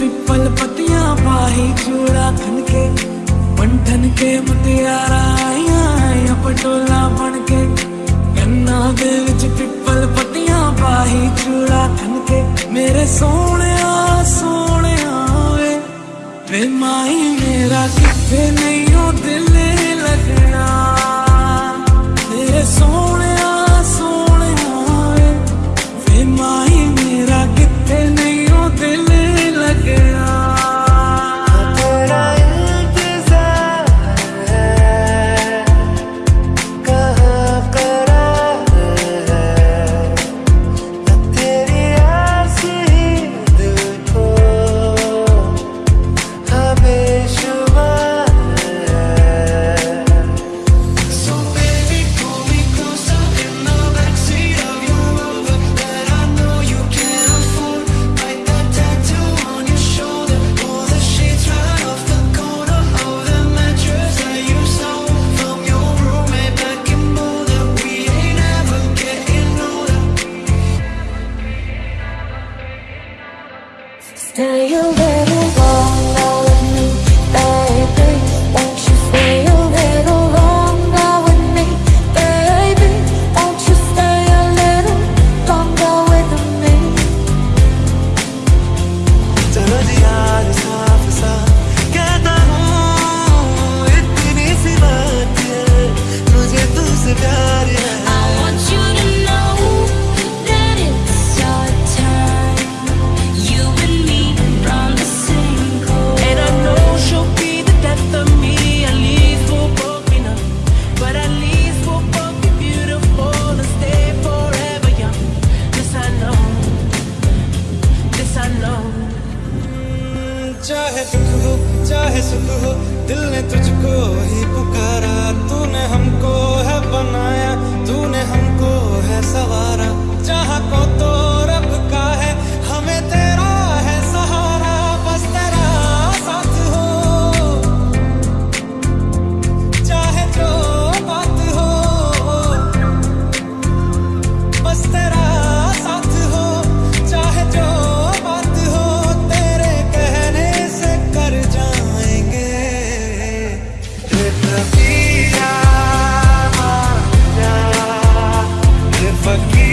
पिपल पतिया पाही चूड़ा थन के पंठन के मुटियारा पटोला बन के। गन्ना दे विच पिपल पतिया पाही चूड़ा थन के। मेरे सोने सोने वे वे माई मेरा कितने नहीं हो दिल लगना। तेरे सोने Style better चाहे दुख हो, चाहे सुख हो, दिल ने तुझको ही पुकारा, तूने हमको है बनाया। forget.